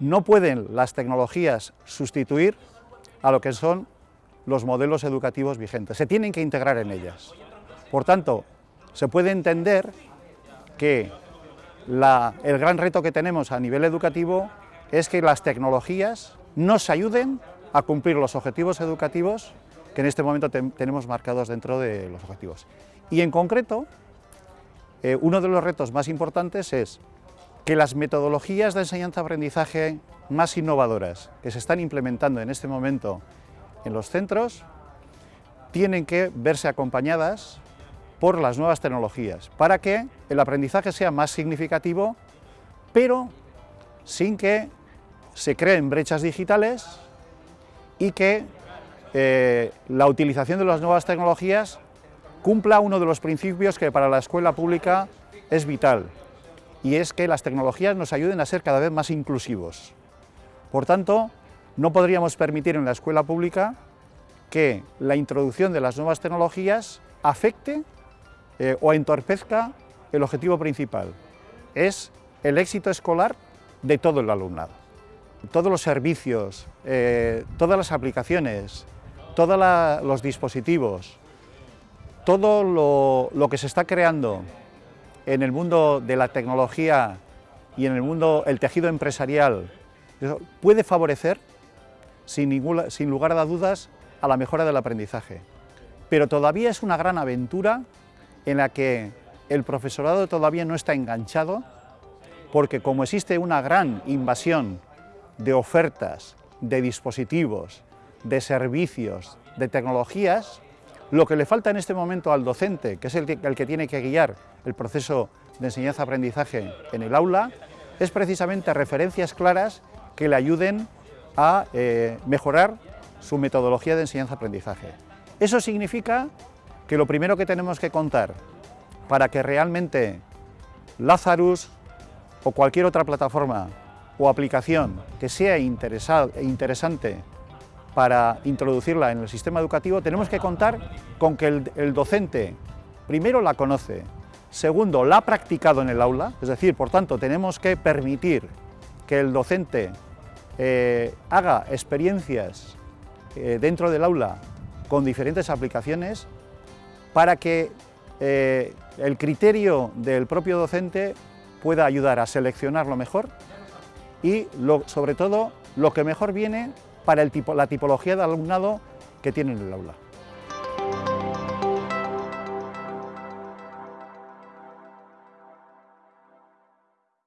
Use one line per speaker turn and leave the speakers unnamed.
no pueden las tecnologías sustituir a lo que son los modelos educativos vigentes, se tienen que integrar en ellas. Por tanto, se puede entender que el gran reto que tenemos a nivel educativo es que las tecnologías nos ayuden a cumplir los objetivos educativos que en este momento tenemos marcados dentro de los objetivos. Y en concreto, eh, uno de los retos más importantes es que las metodologías de enseñanza-aprendizaje más innovadoras que se están implementando en este momento en los centros tienen que verse acompañadas por las nuevas tecnologías, para que el aprendizaje sea más significativo, pero sin que se creen brechas digitales y que eh, la utilización de las nuevas tecnologías cumpla uno de los principios que para la escuela pública es vital, y es que las tecnologías nos ayuden a ser cada vez más inclusivos. Por tanto, no podríamos permitir en la escuela pública que la introducción de las nuevas tecnologías afecte eh, o entorpezca el objetivo principal, es el éxito escolar de todo el alumnado. Todos los servicios, eh, todas las aplicaciones, todos los dispositivos, todo lo, que se está creando en el mundo de la tecnología y en el mundo, el tejido empresarial, puede favorecer, sin, sin lugar a dudas, a la mejora del aprendizaje. Pero todavía es una gran aventura en la que el profesorado todavía no está enganchado, porque como existe una gran invasión de ofertas, de dispositivos, de servicios, de tecnologías, lo que le falta en este momento al docente, que es el que, tiene que guiar el proceso de enseñanza-aprendizaje en el aula, es precisamente referencias claras que le ayuden a eh, mejorar su metodología de enseñanza-aprendizaje. Eso significa que lo primero que tenemos que contar para que realmente Lazarus o cualquier otra plataforma o aplicación que sea interesante para introducirla en el sistema educativo, tenemos que contar con que el, docente, primero, la conoce, segundo, la ha practicado en el aula, es decir, por tanto, tenemos que permitir que el docente eh, haga experiencias eh, dentro del aula con diferentes aplicaciones para que eh, el criterio del propio docente pueda ayudar a seleccionar lo mejor y sobre todo lo que mejor viene para la tipología de alumnado que tiene en el aula.